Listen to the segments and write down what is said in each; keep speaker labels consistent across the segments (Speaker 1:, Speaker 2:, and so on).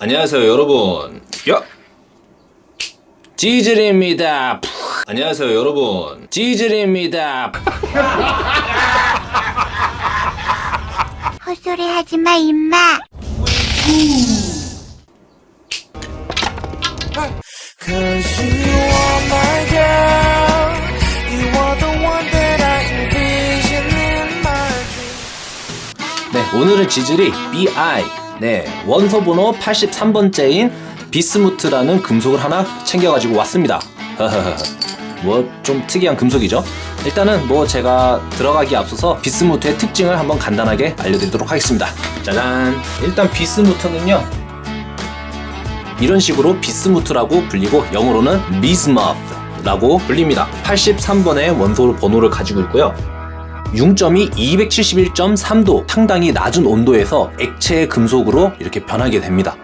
Speaker 1: 안녕하세요 여러분 야 찌질입니다 푸. 안녕하세요 여러분 찌질입니다 푸.
Speaker 2: 헛소리 하지 마, 임마.
Speaker 1: 네 오늘은 지질이 BI 네 원소 번호 83번째인 비스무트라는 금속을 하나 챙겨가지고 왔습니다. 뭐 좀 특이한 금속이죠. 일단은 뭐 제가 들어가기 앞서서 비스무트의 특징을 한번 간단하게 알려드리도록 하겠습니다. 짜잔! 일단 비스무트는요 이런 식으로 비스무트라고 불리고 영어로는 비스머프라고 불립니다. 83번의 원소 번호를 가지고 있고요 융점이 271.3도 상당히 낮은 온도에서 액체 금속으로 이렇게 변하게 됩니다.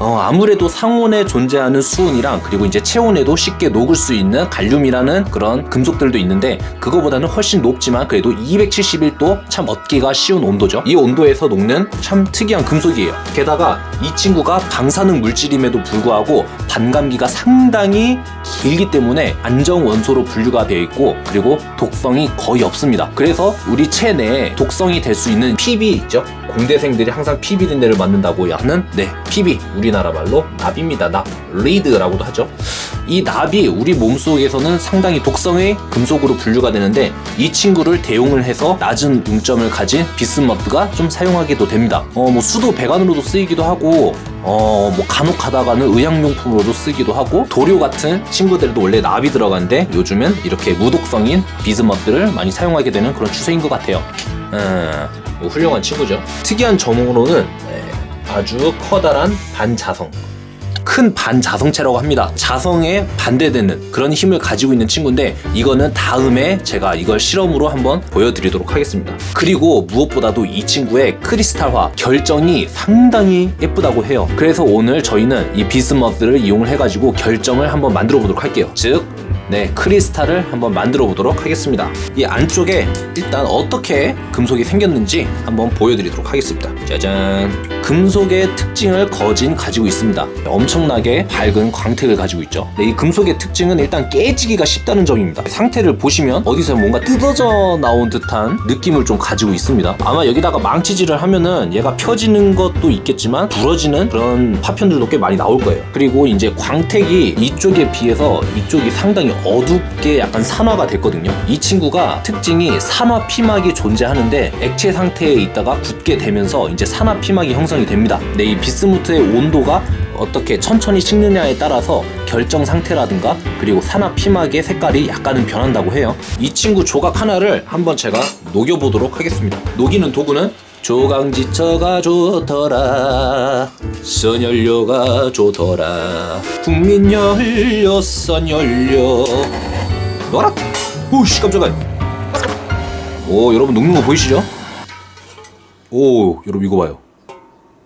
Speaker 1: 어, 아무래도 상온에 존재하는 수은이랑 그리고 이제 체온에도 쉽게 녹을 수 있는 갈륨이라는 그런 금속들도 있는데 그거보다는 훨씬 높지만 그래도 271도 참 얻기가 쉬운 온도죠. 이 온도에서 녹는 참 특이한 금속이에요. 게다가 이 친구가 방사능 물질임에도 불구하고 반감기가 상당히 길기 때문에 안정 원소로 분류가 되어 있고 그리고 독성이 거의 없습니다. 그래서 우리 체내에 독성이 될 수 있는 PB 있죠? 공대생들이 항상 피비린내를 맡는다고 하는 네 피비 우리나라 말로 납입니다. 납 리드라고도 하죠. 이 납이 우리 몸속에서는 상당히 독성의 금속으로 분류가 되는데 이 친구를 대용을 해서 낮은 융점을 가진 비스머트가 좀 사용하게도 됩니다. 어 뭐 수도 배관으로도 쓰이기도 하고 어, 뭐 간혹 가다가는 의약용품으로도 쓰기도 하고 도료 같은 친구들도 원래 납이 들어가는데 요즘은 이렇게 무독성인 비스머트를 많이 사용하게 되는 그런 추세인 것 같아요. 음, 뭐 훌륭한 친구죠. 특이한 점으로는 네, 아주 커다란 반자성. 큰 반자성체라고 합니다. 자성에 반대되는 그런 힘을 가지고 있는 친구인데 이거는 다음에 제가 이걸 실험으로 한번 보여드리도록 하겠습니다. 그리고 무엇보다도 이 친구의 크리스탈화 결정이 상당히 예쁘다고 해요. 그래서 오늘 저희는 이 비스머스를 이용을 해가지고 결정을 한번 만들어 보도록 할게요. 즉 네, 크리스탈을 한번 만들어 보도록 하겠습니다. 이 안쪽에 일단 어떻게 금속이 생겼는지 한번 보여드리도록 하겠습니다. 짜잔. 금속의 특징을 거진 가지고 있습니다. 엄청나게 밝은 광택을 가지고 있죠. 네, 이 금속의 특징은 일단 깨지기가 쉽다는 점입니다. 상태를 보시면 어디서 뭔가 뜯어져 나온 듯한 느낌을 좀 가지고 있습니다. 아마 여기다가 망치질을 하면은 얘가 펴지는 것도 있겠지만 부러지는 그런 파편들도 꽤 많이 나올 거예요. 그리고 이제 광택이 이쪽에 비해서 이쪽이 상당히 어둡게 약간 산화가 됐거든요. 이 친구가 특징이 산화 피막이 존재하는데 액체 상태에 있다가 굳게 되면서 이제 산화 피막이 형성이 됩니다. 네, 이 비스무트의 온도가 어떻게 천천히 식느냐에 따라서 결정 상태라든가 그리고 산화 피막의 색깔이 약간은 변한다고 해요. 이 친구 조각 하나를 한번 제가 녹여보도록 하겠습니다. 녹이는 도구는 조강지처가 좋더라. 선연료가 좋더라. 국민연료 선연료. 놔라? 오씨 깜짝아 오 여러분 녹는 거 보이시죠? 오 여러분 이거 봐요.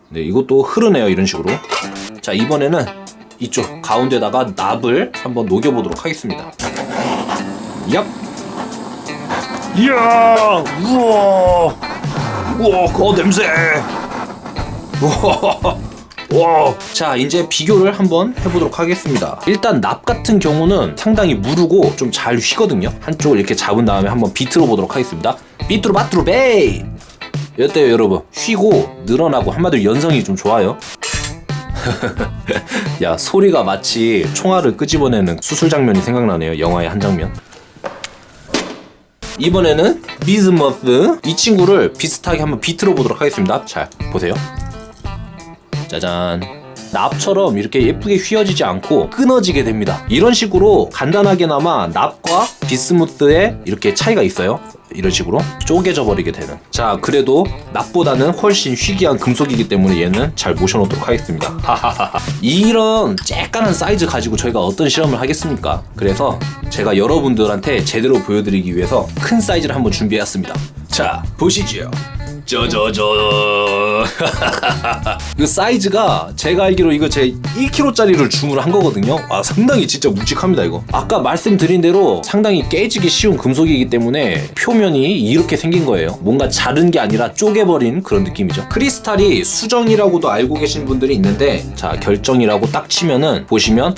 Speaker 1: 네 이것도 흐르네요 이런 식으로. 자 이번에는 이쪽 가운데다가 납을 한번 녹여보도록 하겠습니다. 얍! 이야 우와 우와 그 냄새. 우와. 와. 자 이제 비교를 한번 해보도록 하겠습니다. 일단 납 같은 경우는 상당히 무르고 좀 잘 휘거든요. 한쪽을 이렇게 잡은 다음에 한번 비틀어 보도록 하겠습니다. 비틀어 바틀어 베이! 어때요 여러분? 휘고 늘어나고 한마디로 연성이 좀 좋아요? 야 소리가 마치 총알을 끄집어내는 수술 장면이 생각나네요 영화의 한 장면 이번에는 비스무스. 이 친구를 비슷하게 한번 비틀어 보도록 하겠습니다. 자 보세요. 짜잔. 납처럼 이렇게 예쁘게 휘어지지 않고 끊어지게 됩니다. 이런 식으로 간단하게나마 납과 비스무스의 이렇게 차이가 있어요 이런 식으로 쪼개져 버리게 되는. 자 그래도 납보다는 훨씬 희귀한 금속이기 때문에 얘는 잘 모셔놓도록 하겠습니다. 이런 쬐깐한 사이즈 가지고 저희가 어떤 실험을 하겠습니까? 그래서 제가 여러분들한테 제대로 보여드리기 위해서 큰 사이즈를 한번 준비해왔습니다. 자 보시죠 저저저. 그 사이즈가 제가 알기로 이거 제 1kg짜리를 주문을 한 거거든요. 아 상당히 진짜 묵직합니다 이거. 아까 말씀드린 대로 상당히 깨지기 쉬운 금속이기 때문에 표면이 이렇게 생긴 거예요. 뭔가 자른 게 아니라 쪼개버린 그런 느낌이죠. 크리스탈이 수정이라고도 알고 계신 분들이 있는데 자 결정이라고 딱 치면은 보시면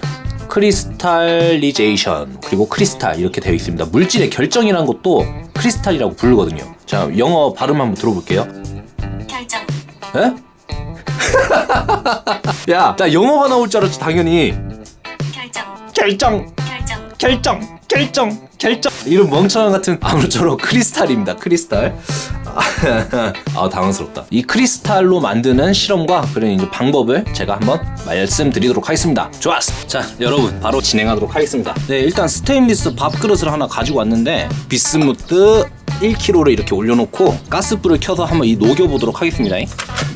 Speaker 1: crystallization 그리고 크리스탈 이렇게 되어 있습니다. 물질의 결정이라는 것도 크리스탈이라고 부르거든요. 자 영어 발음 한번 들어볼게요.
Speaker 2: 결정,
Speaker 1: 에? 야, 나 영어가 나올 줄 알았지 당연히.
Speaker 2: 결정,
Speaker 1: 결정,
Speaker 2: 결정,
Speaker 1: 결정, 결정, 결정. 이런 멍청한 같은 아무쪼록 크리스탈입니다. 크리스탈. 아 당황스럽다. 이 크리스탈로 만드는 실험과 그런 이제 방법을 제가 한번 말씀드리도록 하겠습니다. 좋았어. 자 여러분 바로 진행하도록 하겠습니다. 네 일단 스테인리스 밥그릇을 하나 가지고 왔는데 비스무트 1kg를 이렇게 올려놓고 가스불을 켜서 한번 이 녹여보도록 하겠습니다.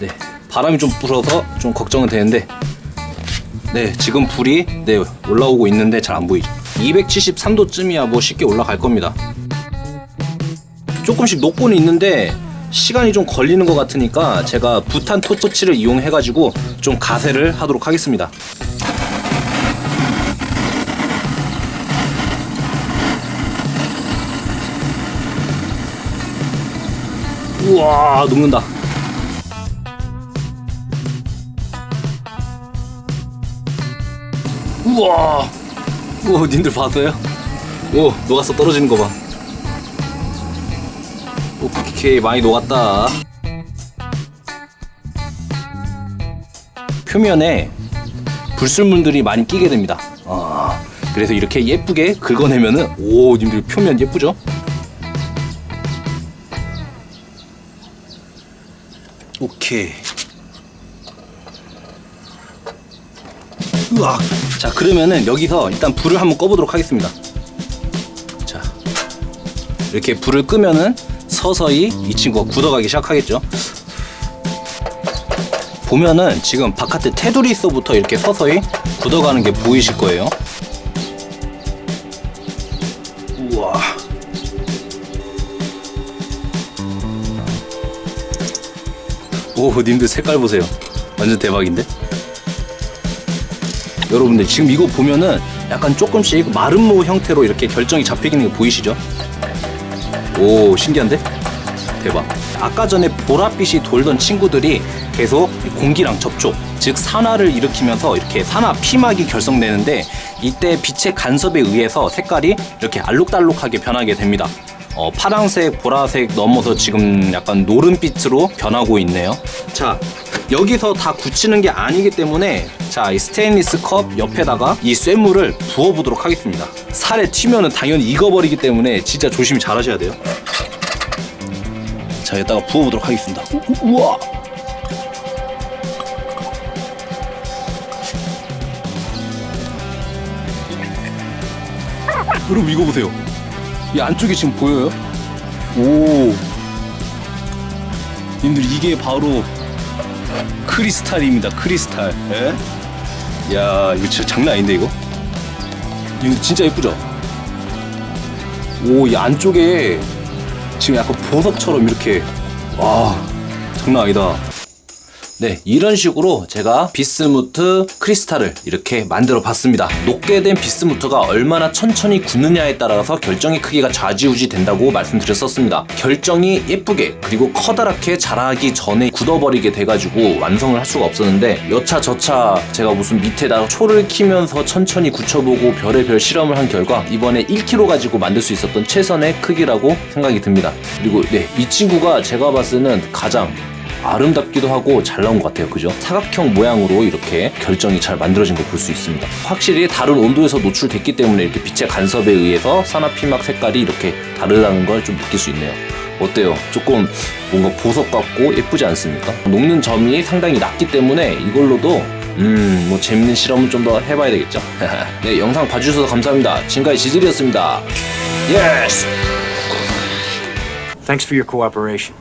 Speaker 1: 네 바람이 좀 불어서 좀 걱정은 되는데 네, 지금 불이 네, 올라오고 있는데 잘 안 보이죠. 273도쯤이야 뭐 쉽게 올라갈 겁니다. 조금씩 녹고는 있는데 시간이 좀 걸리는 것 같으니까 제가 부탄 토치를 이용해 가지고 좀 가세를 하도록 하겠습니다. 우와 녹는다. 우와 우와 님들 봤어요? 오 녹았어 떨어지는 거봐 오케이 많이 녹았다 표면에 불순물들이 많이 끼게 됩니다 아, 그래서 이렇게 예쁘게 긁어내면은 오 님들 표면 예쁘죠? 오케이 으악. 자 그러면은 여기서 일단 불을 한번 꺼보도록 하겠습니다. 자 이렇게 불을 끄면은 서서히 이 친구가 굳어가기 시작하겠죠. 보면은 지금 바깥에 테두리 있어부터 이렇게 서서히 굳어가는 게 보이실 거예요. 오, 님들 색깔 보세요. 완전 대박인데? 여러분들 지금 이거 보면은 약간 조금씩 마름모 형태로 이렇게 결정이 잡히는 게 보이시죠? 오 신기한데? 대박 아까 전에 보랏빛이 돌던 친구들이 계속 공기랑 접촉 즉 산화를 일으키면서 이렇게 산화 피막이 결성되는데 이때 빛의 간섭에 의해서 색깔이 이렇게 알록달록하게 변하게 됩니다 어, 파랑색, 보라색 넘어서 지금 약간 노른빛으로 변하고 있네요. 자, 여기서 다 굳히는 게 아니기 때문에 자, 이 스테인리스 컵 옆에다가 이 쇠물을 부어보도록 하겠습니다. 살에 튀면은 당연히 익어버리기 때문에 진짜 조심히 잘 하셔야 돼요. 자, 여기다가 부어보도록 하겠습니다. 우, 우, 우와! 여러분 이거 보세요. 이 안쪽에 지금 보여요? 오. 님들 이게 바로 크리스탈입니다. 크리스탈. 예? 야, 이거 진짜 장난 아닌데 이거? 이거 진짜 예쁘죠? 오, 이 안쪽에 지금 약간 보석처럼 이렇게 와, 장난 아니다. 네, 이런 식으로 제가 비스무트 크리스탈을 이렇게 만들어 봤습니다. 녹게 된 비스무트가 얼마나 천천히 굳느냐에 따라서 결정의 크기가 좌지우지 된다고 말씀드렸었습니다. 결정이 예쁘게 그리고 커다랗게 자라기 전에 굳어버리게 돼가지고 완성을 할 수가 없었는데 여차저차 제가 무슨 밑에다가 초를 키면서 천천히 굳혀보고 별의별 실험을 한 결과 이번에 1kg 가지고 만들 수 있었던 최선의 크기라고 생각이 듭니다. 그리고 네, 이 친구가 제가 봤을 때는 가장 아름답기도 하고 잘 나온 것 같아요. 그죠? 사각형 모양으로 이렇게 결정이 잘 만들어진 걸 볼 수 있습니다. 확실히 다른 온도에서 노출됐기 때문에 이렇게 빛의 간섭에 의해서 산화피막 색깔이 이렇게 다르다는 걸 좀 느낄 수 있네요. 어때요? 조금 뭔가 보석 같고 예쁘지 않습니까? 녹는 점이 상당히 낮기 때문에 이걸로도 음, 뭐 재밌는 실험을 좀 더 해봐야 되겠죠? 네, 영상 봐주셔서 감사합니다. 지금까지 지질이었습니다. Yes!
Speaker 3: Thanks for your cooperation.